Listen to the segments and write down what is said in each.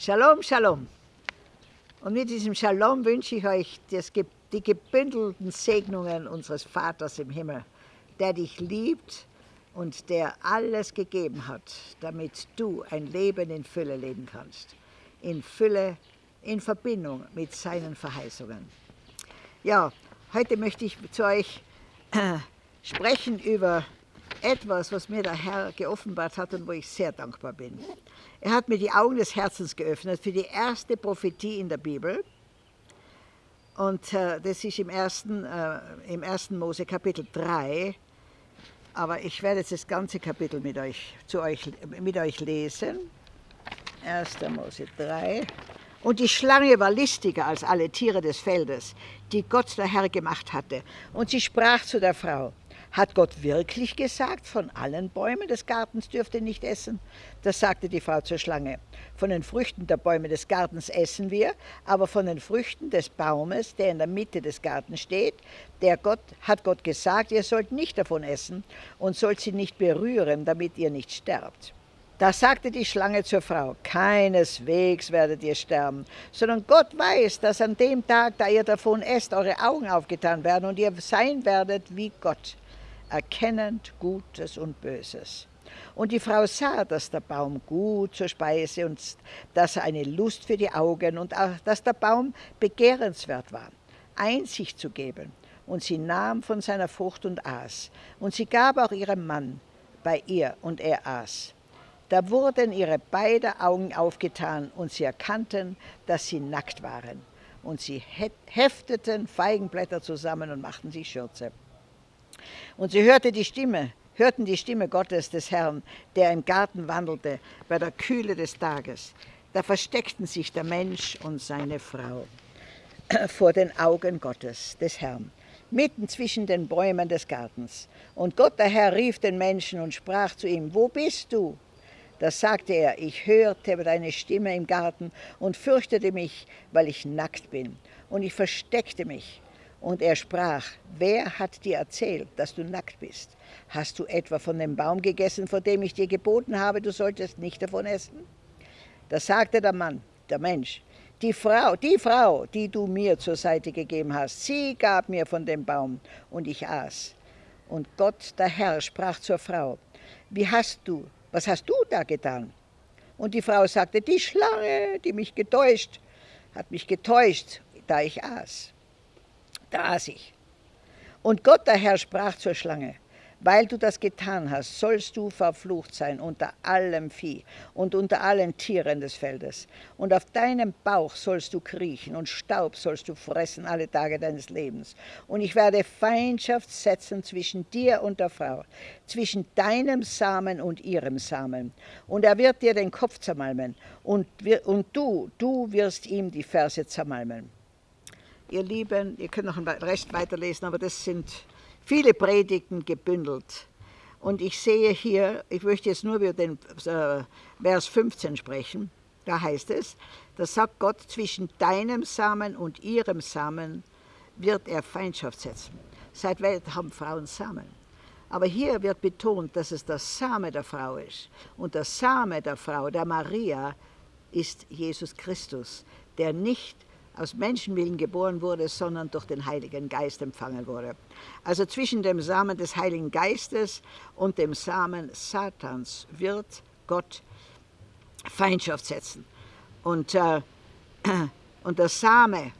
Shalom, Shalom. Und mit diesem Shalom wünsche ich euch das, die gebündelten Segnungen unseres Vaters im Himmel, der dich liebt und der alles gegeben hat, damit du ein Leben in Fülle leben kannst. In Fülle, in Verbindung mit seinen Verheißungen. Ja, heute möchte ich zu euch äh, sprechen über etwas, was mir der Herr geoffenbart hat und wo ich sehr dankbar bin. Er hat mir die Augen des Herzens geöffnet für die erste Prophetie in der Bibel. Und äh, das ist im ersten, äh, im ersten Mose Kapitel 3. Aber ich werde jetzt das ganze Kapitel mit euch, zu euch, mit euch lesen. 1. Mose 3. Und die Schlange war listiger als alle Tiere des Feldes, die Gott der Herr gemacht hatte. Und sie sprach zu der Frau, hat Gott wirklich gesagt, von allen Bäumen des Gartens dürft ihr nicht essen? Das sagte die Frau zur Schlange. Von den Früchten der Bäume des Gartens essen wir, aber von den Früchten des Baumes, der in der Mitte des Gartens steht, der Gott, hat Gott gesagt, ihr sollt nicht davon essen und sollt sie nicht berühren, damit ihr nicht sterbt. Da sagte die Schlange zur Frau, keineswegs werdet ihr sterben, sondern Gott weiß, dass an dem Tag, da ihr davon esst, eure Augen aufgetan werden und ihr sein werdet wie Gott erkennend Gutes und Böses. Und die Frau sah, dass der Baum gut zur Speise und dass er eine Lust für die Augen und auch, dass der Baum begehrenswert war, Einsicht zu geben. Und sie nahm von seiner Frucht und aß. Und sie gab auch ihrem Mann bei ihr und er aß. Da wurden ihre beiden Augen aufgetan und sie erkannten, dass sie nackt waren. Und sie hefteten Feigenblätter zusammen und machten sich Schürze. Und sie hörte die Stimme, hörten die Stimme Gottes des Herrn, der im Garten wandelte, bei der Kühle des Tages. Da versteckten sich der Mensch und seine Frau vor den Augen Gottes, des Herrn, mitten zwischen den Bäumen des Gartens. Und Gott der Herr rief den Menschen und sprach zu ihm, wo bist du? Da sagte er, ich hörte deine Stimme im Garten und fürchtete mich, weil ich nackt bin. Und ich versteckte mich. Und er sprach, wer hat dir erzählt, dass du nackt bist? Hast du etwa von dem Baum gegessen, von dem ich dir geboten habe, du solltest nicht davon essen? Da sagte der Mann, der Mensch, die Frau, die Frau, die du mir zur Seite gegeben hast, sie gab mir von dem Baum und ich aß. Und Gott, der Herr, sprach zur Frau, wie hast du, was hast du da getan? Und die Frau sagte, die Schlange, die mich getäuscht, hat mich getäuscht, da ich aß da aß ich. Und Gott der Herr sprach zur Schlange, weil du das getan hast, sollst du verflucht sein unter allem Vieh und unter allen Tieren des Feldes. Und auf deinem Bauch sollst du kriechen und Staub sollst du fressen alle Tage deines Lebens. Und ich werde Feindschaft setzen zwischen dir und der Frau, zwischen deinem Samen und ihrem Samen. Und er wird dir den Kopf zermalmen und, und du, du wirst ihm die Ferse zermalmen. Ihr Lieben, ihr könnt noch einen Rest weiterlesen, aber das sind viele Predigten gebündelt. Und ich sehe hier, ich möchte jetzt nur über den äh, Vers 15 sprechen. Da heißt es, da sagt Gott, zwischen deinem Samen und ihrem Samen wird er Feindschaft setzen. Seit Welt haben Frauen Samen. Aber hier wird betont, dass es der Same der Frau ist. Und der Same der Frau, der Maria, ist Jesus Christus, der nicht aus Menschenwillen geboren wurde, sondern durch den Heiligen Geist empfangen wurde. Also zwischen dem Samen des Heiligen Geistes und dem Samen Satans wird Gott Feindschaft setzen. Und, äh, und der Same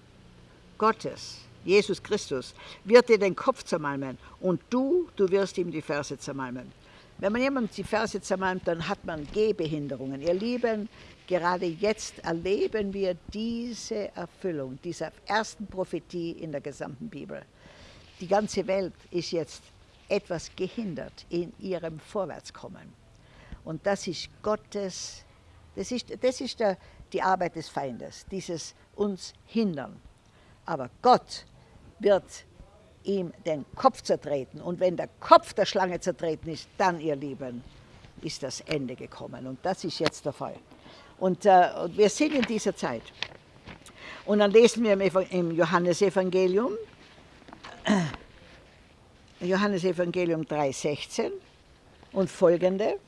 Gottes, Jesus Christus, wird dir den Kopf zermalmen und du, du wirst ihm die Ferse zermalmen. Wenn man jemandem die Ferse zermalmt, dann hat man Gehbehinderungen. Ihr Lieben, Gerade jetzt erleben wir diese Erfüllung dieser ersten Prophetie in der gesamten Bibel. Die ganze Welt ist jetzt etwas gehindert in ihrem Vorwärtskommen. Und das ist Gottes, das ist, das ist der, die Arbeit des Feindes, dieses uns hindern. Aber Gott wird ihm den Kopf zertreten. Und wenn der Kopf der Schlange zertreten ist, dann, ihr Lieben, ist das Ende gekommen. Und das ist jetzt der Fall. Und, äh, wir sind in dieser Zeit. Und dann lesen wir im Johannesevangelium, Johannesevangelium 3,16 und folgende.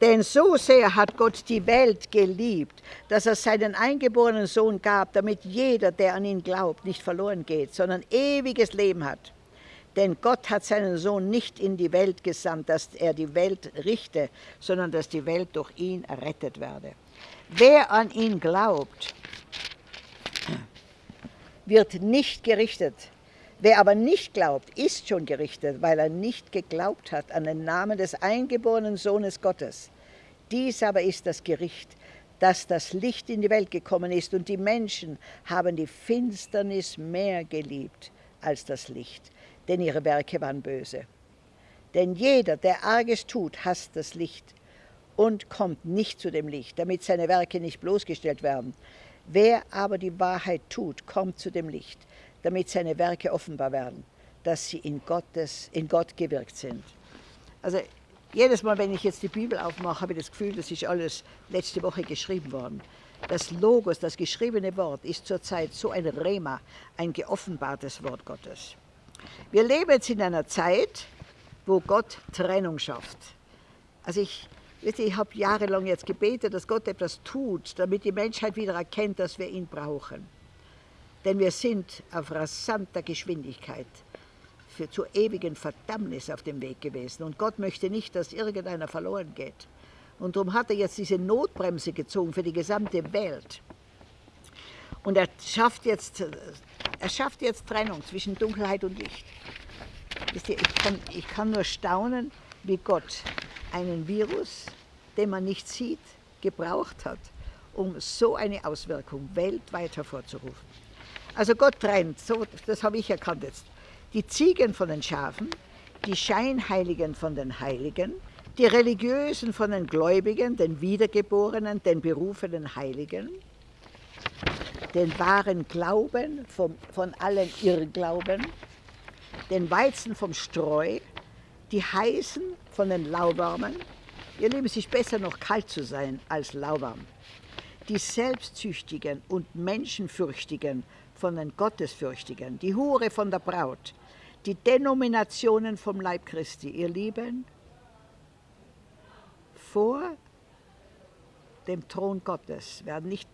Denn so sehr hat Gott die Welt geliebt, dass er seinen eingeborenen Sohn gab, damit jeder, der an ihn glaubt, nicht verloren geht, sondern ewiges Leben hat. Denn Gott hat seinen Sohn nicht in die Welt gesandt, dass er die Welt richte, sondern dass die Welt durch ihn errettet werde. Wer an ihn glaubt, wird nicht gerichtet. Wer aber nicht glaubt, ist schon gerichtet, weil er nicht geglaubt hat an den Namen des eingeborenen Sohnes Gottes. Dies aber ist das Gericht, dass das Licht in die Welt gekommen ist und die Menschen haben die Finsternis mehr geliebt als das Licht, denn ihre Werke waren böse. Denn jeder, der Arges tut, hasst das Licht und kommt nicht zu dem Licht, damit seine Werke nicht bloßgestellt werden. Wer aber die Wahrheit tut, kommt zu dem Licht, damit seine Werke offenbar werden, dass sie in, Gottes, in Gott gewirkt sind. Also jedes Mal, wenn ich jetzt die Bibel aufmache, habe ich das Gefühl, das ist alles letzte Woche geschrieben worden. Das Logos, das geschriebene Wort, ist zurzeit so ein Rema, ein geoffenbartes Wort Gottes. Wir leben jetzt in einer Zeit, wo Gott Trennung schafft. Also ich, ich habe jahrelang jetzt gebetet, dass Gott etwas tut, damit die Menschheit wieder erkennt, dass wir ihn brauchen. Denn wir sind auf rasanter Geschwindigkeit für zur ewigen Verdammnis auf dem Weg gewesen. Und Gott möchte nicht, dass irgendeiner verloren geht. Und darum hat er jetzt diese Notbremse gezogen für die gesamte Welt. Und er schafft jetzt, er schafft jetzt Trennung zwischen Dunkelheit und Licht. Ich kann, ich kann nur staunen, wie Gott einen Virus, den man nicht sieht, gebraucht hat, um so eine Auswirkung weltweit hervorzurufen. Also Gott trennt, so, das habe ich erkannt jetzt, die Ziegen von den Schafen, die Scheinheiligen von den Heiligen, die Religiösen von den Gläubigen, den Wiedergeborenen, den berufenen Heiligen, den wahren Glauben vom, von allen Irrglauben, den Weizen vom Streu, die Heißen von den Lauwarmen. Ihr Lieben, es ist besser noch kalt zu sein als lauwarm. Die Selbstsüchtigen und Menschenfürchtigen von den Gottesfürchtigen, die Hure von der Braut, die Denominationen vom Leib Christi, ihr Lieben, vor dem Thron Gottes werden nicht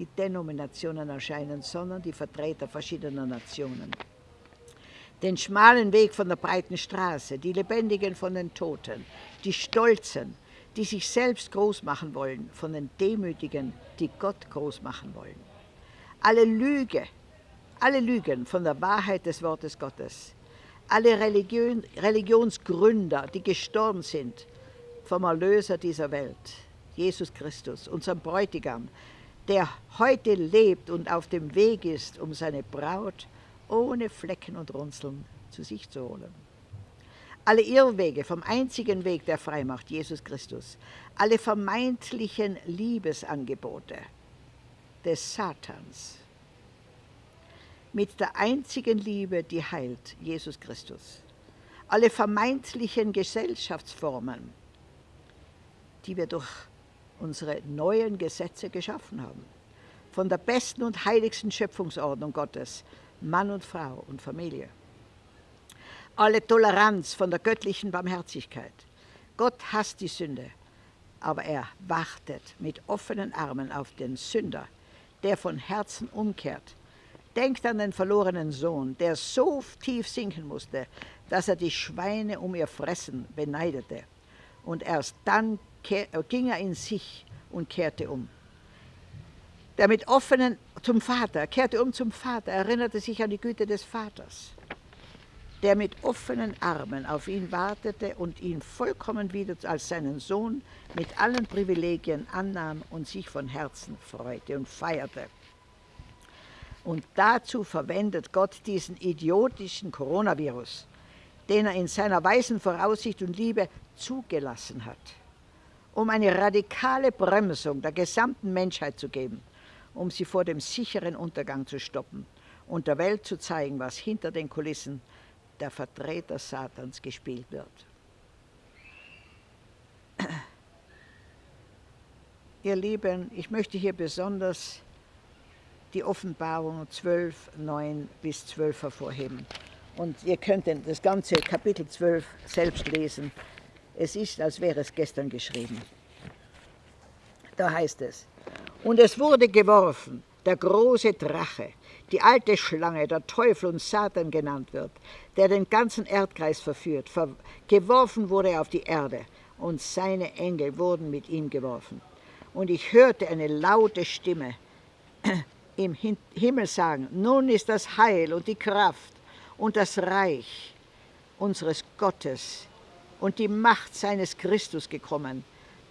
die Denominationen erscheinen, sondern die Vertreter verschiedener Nationen. Den schmalen Weg von der breiten Straße, die Lebendigen von den Toten, die Stolzen, die sich selbst groß machen wollen, von den Demütigen, die Gott groß machen wollen. Alle Lüge, alle Lügen von der Wahrheit des Wortes Gottes, alle Religion, Religionsgründer, die gestorben sind vom Erlöser dieser Welt, Jesus Christus, unserem Bräutigam, der heute lebt und auf dem Weg ist, um seine Braut ohne Flecken und Runzeln zu sich zu holen. Alle Irrwege vom einzigen Weg der Freimacht, Jesus Christus, alle vermeintlichen Liebesangebote des Satans, mit der einzigen Liebe, die heilt, Jesus Christus. Alle vermeintlichen Gesellschaftsformen, die wir durch unsere neuen Gesetze geschaffen haben, von der besten und heiligsten Schöpfungsordnung Gottes, Mann und Frau und Familie. Alle Toleranz von der göttlichen Barmherzigkeit. Gott hasst die Sünde, aber er wartet mit offenen Armen auf den Sünder, der von Herzen umkehrt Denkt an den verlorenen Sohn, der so tief sinken musste, dass er die Schweine um ihr Fressen beneidete. Und erst dann ging er in sich und kehrte um. Der mit offenen zum Vater, kehrte um zum Vater, erinnerte sich an die Güte des Vaters, der mit offenen Armen auf ihn wartete und ihn vollkommen wieder als seinen Sohn mit allen Privilegien annahm und sich von Herzen freute und feierte. Und dazu verwendet Gott diesen idiotischen Coronavirus, den er in seiner weisen Voraussicht und Liebe zugelassen hat, um eine radikale Bremsung der gesamten Menschheit zu geben, um sie vor dem sicheren Untergang zu stoppen und der Welt zu zeigen, was hinter den Kulissen der Vertreter Satans gespielt wird. Ihr Lieben, ich möchte hier besonders die Offenbarung 12, 9 bis 12 hervorheben. Und ihr könnt das ganze Kapitel 12 selbst lesen. Es ist, als wäre es gestern geschrieben. Da heißt es, und es wurde geworfen, der große Drache, die alte Schlange, der Teufel und Satan genannt wird, der den ganzen Erdkreis verführt. Ver geworfen wurde er auf die Erde und seine Engel wurden mit ihm geworfen. Und ich hörte eine laute Stimme im Himmel sagen, nun ist das Heil und die Kraft und das Reich unseres Gottes und die Macht seines Christus gekommen.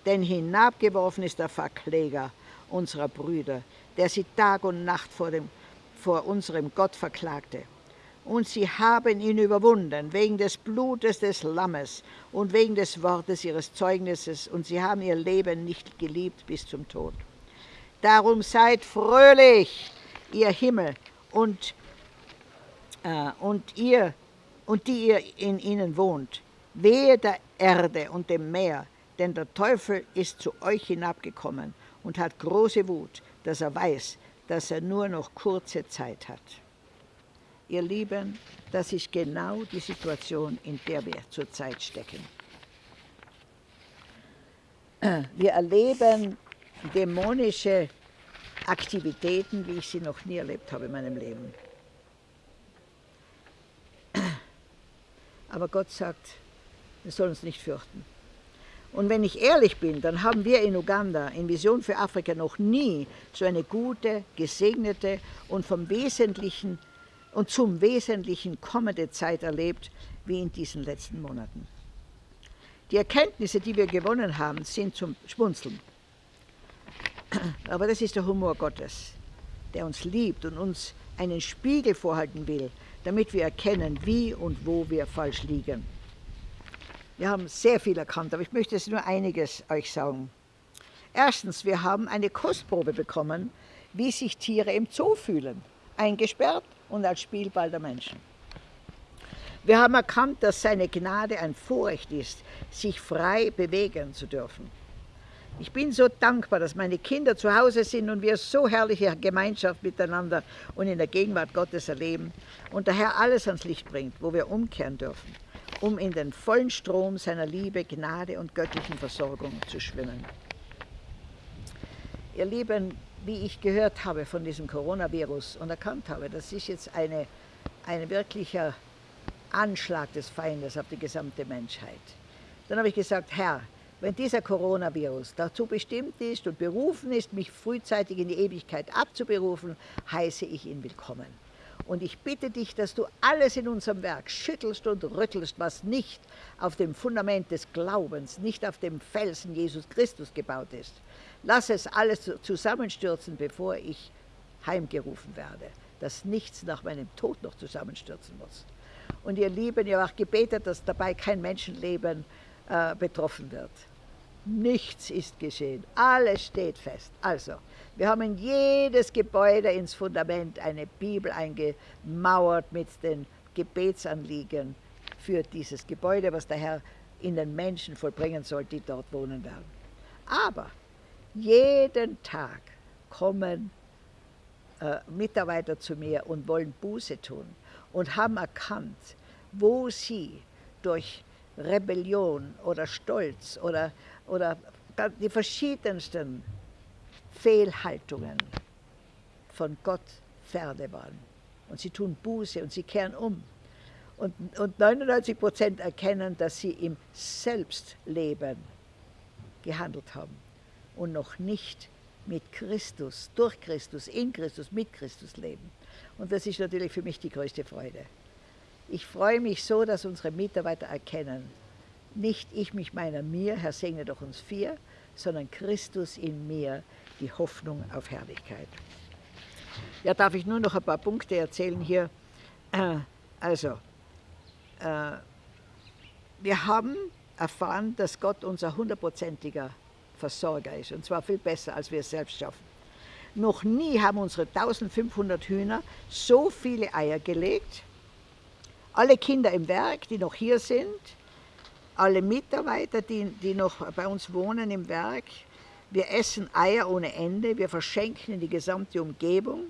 Denn hinabgeworfen ist der Verkläger unserer Brüder, der sie Tag und Nacht vor, dem, vor unserem Gott verklagte. Und sie haben ihn überwunden wegen des Blutes des Lammes und wegen des Wortes ihres Zeugnisses, und sie haben ihr Leben nicht geliebt bis zum Tod. Darum seid fröhlich, ihr Himmel, und, äh, und ihr und die ihr in ihnen wohnt. Wehe der Erde und dem Meer, denn der Teufel ist zu euch hinabgekommen und hat große Wut, dass er weiß, dass er nur noch kurze Zeit hat. Ihr Lieben, das ist genau die Situation, in der wir zurzeit stecken. Wir erleben dämonische Aktivitäten, wie ich sie noch nie erlebt habe in meinem Leben. Aber Gott sagt, wir sollen uns nicht fürchten. Und wenn ich ehrlich bin, dann haben wir in Uganda, in Vision für Afrika, noch nie so eine gute, gesegnete und vom Wesentlichen und zum Wesentlichen kommende Zeit erlebt wie in diesen letzten Monaten. Die Erkenntnisse, die wir gewonnen haben, sind zum Schmunzeln. Aber das ist der Humor Gottes, der uns liebt und uns einen Spiegel vorhalten will, damit wir erkennen, wie und wo wir falsch liegen. Wir haben sehr viel erkannt, aber ich möchte jetzt nur einiges euch sagen. Erstens, wir haben eine Kostprobe bekommen, wie sich Tiere im Zoo fühlen, eingesperrt und als Spielball der Menschen. Wir haben erkannt, dass seine Gnade ein Vorrecht ist, sich frei bewegen zu dürfen. Ich bin so dankbar, dass meine Kinder zu Hause sind und wir so herrliche Gemeinschaft miteinander und in der Gegenwart Gottes erleben und der Herr alles ans Licht bringt, wo wir umkehren dürfen um in den vollen Strom seiner Liebe, Gnade und göttlichen Versorgung zu schwimmen. Ihr Lieben, wie ich gehört habe von diesem Coronavirus und erkannt habe, das ist jetzt eine, ein wirklicher Anschlag des Feindes auf die gesamte Menschheit. Dann habe ich gesagt, Herr, wenn dieser Coronavirus dazu bestimmt ist und berufen ist, mich frühzeitig in die Ewigkeit abzuberufen, heiße ich ihn willkommen. Und ich bitte dich, dass du alles in unserem Werk schüttelst und rüttelst, was nicht auf dem Fundament des Glaubens, nicht auf dem Felsen Jesus Christus gebaut ist. Lass es alles zusammenstürzen, bevor ich heimgerufen werde, dass nichts nach meinem Tod noch zusammenstürzen muss. Und ihr Lieben, ihr habt auch gebetet, dass dabei kein Menschenleben äh, betroffen wird. Nichts ist geschehen, alles steht fest. Also, wir haben in jedes Gebäude ins Fundament eine Bibel eingemauert mit den Gebetsanliegen für dieses Gebäude, was der Herr in den Menschen vollbringen soll, die dort wohnen werden. Aber jeden Tag kommen äh, Mitarbeiter zu mir und wollen Buße tun und haben erkannt, wo sie durch Rebellion oder Stolz oder, oder die verschiedensten Fehlhaltungen von Gott ferne waren. Und sie tun Buße und sie kehren um. Und, und 99 Prozent erkennen, dass sie im Selbstleben gehandelt haben und noch nicht mit Christus, durch Christus, in Christus, mit Christus leben. Und das ist natürlich für mich die größte Freude. Ich freue mich so, dass unsere Mitarbeiter erkennen, nicht ich mich meiner mir, Herr segne doch uns vier, sondern Christus in mir, die Hoffnung auf Herrlichkeit. Ja, darf ich nur noch ein paar Punkte erzählen hier. Äh, also, äh, wir haben erfahren, dass Gott unser hundertprozentiger Versorger ist, und zwar viel besser, als wir es selbst schaffen. Noch nie haben unsere 1500 Hühner so viele Eier gelegt. Alle Kinder im Werk, die noch hier sind, alle Mitarbeiter, die, die noch bei uns wohnen im Werk, wir essen Eier ohne Ende, wir verschenken in die gesamte Umgebung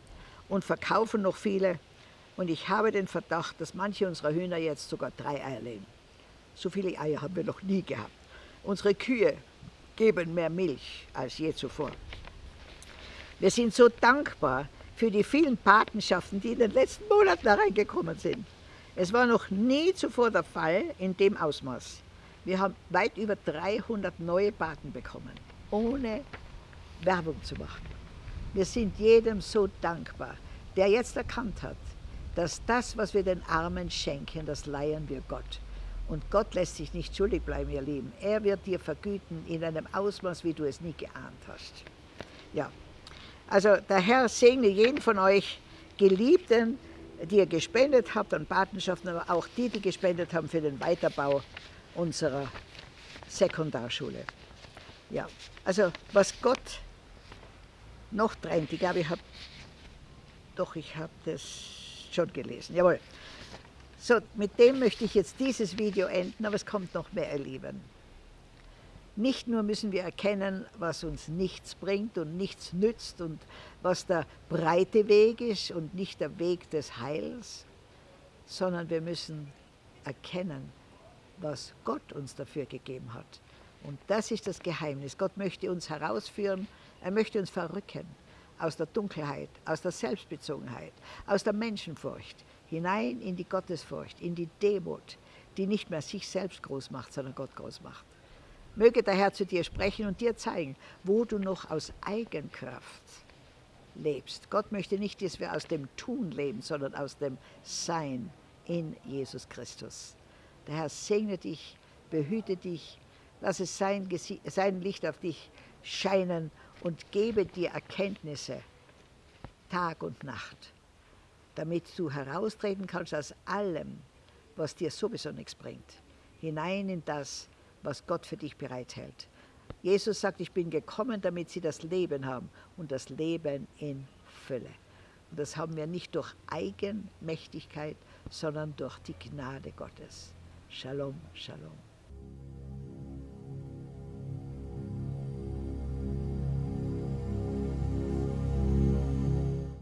und verkaufen noch viele. Und ich habe den Verdacht, dass manche unserer Hühner jetzt sogar drei Eier legen. So viele Eier haben wir noch nie gehabt. Unsere Kühe geben mehr Milch als je zuvor. Wir sind so dankbar für die vielen Patenschaften, die in den letzten Monaten reingekommen sind. Es war noch nie zuvor der Fall in dem Ausmaß. Wir haben weit über 300 neue Paten bekommen, ohne Werbung zu machen. Wir sind jedem so dankbar, der jetzt erkannt hat, dass das, was wir den Armen schenken, das leihen wir Gott. Und Gott lässt sich nicht schuldig bleiben, ihr Lieben. Er wird dir vergüten in einem Ausmaß, wie du es nie geahnt hast. Ja, also der Herr segne jeden von euch Geliebten, die ihr gespendet habt an Patenschaften, aber auch die, die gespendet haben für den Weiterbau unserer Sekundarschule. Ja, also was Gott noch trennt, ich glaube, ich habe, doch, ich habe das schon gelesen, jawohl. So, mit dem möchte ich jetzt dieses Video enden, aber es kommt noch mehr, ihr Lieben. Nicht nur müssen wir erkennen, was uns nichts bringt und nichts nützt und was der breite Weg ist und nicht der Weg des Heils, sondern wir müssen erkennen, was Gott uns dafür gegeben hat. Und das ist das Geheimnis. Gott möchte uns herausführen, er möchte uns verrücken aus der Dunkelheit, aus der Selbstbezogenheit, aus der Menschenfurcht, hinein in die Gottesfurcht, in die Demut, die nicht mehr sich selbst groß macht, sondern Gott groß macht. Möge der Herr zu dir sprechen und dir zeigen, wo du noch aus Eigenkraft lebst. Gott möchte nicht, dass wir aus dem Tun leben, sondern aus dem Sein in Jesus Christus. Der Herr segne dich, behüte dich, lass es sein, sein Licht auf dich scheinen und gebe dir Erkenntnisse Tag und Nacht, damit du heraustreten kannst aus allem, was dir sowieso nichts bringt, hinein in das, was Gott für dich bereithält. Jesus sagt, ich bin gekommen, damit sie das Leben haben und das Leben in Fülle. Und das haben wir nicht durch Eigenmächtigkeit, sondern durch die Gnade Gottes. Shalom, Shalom.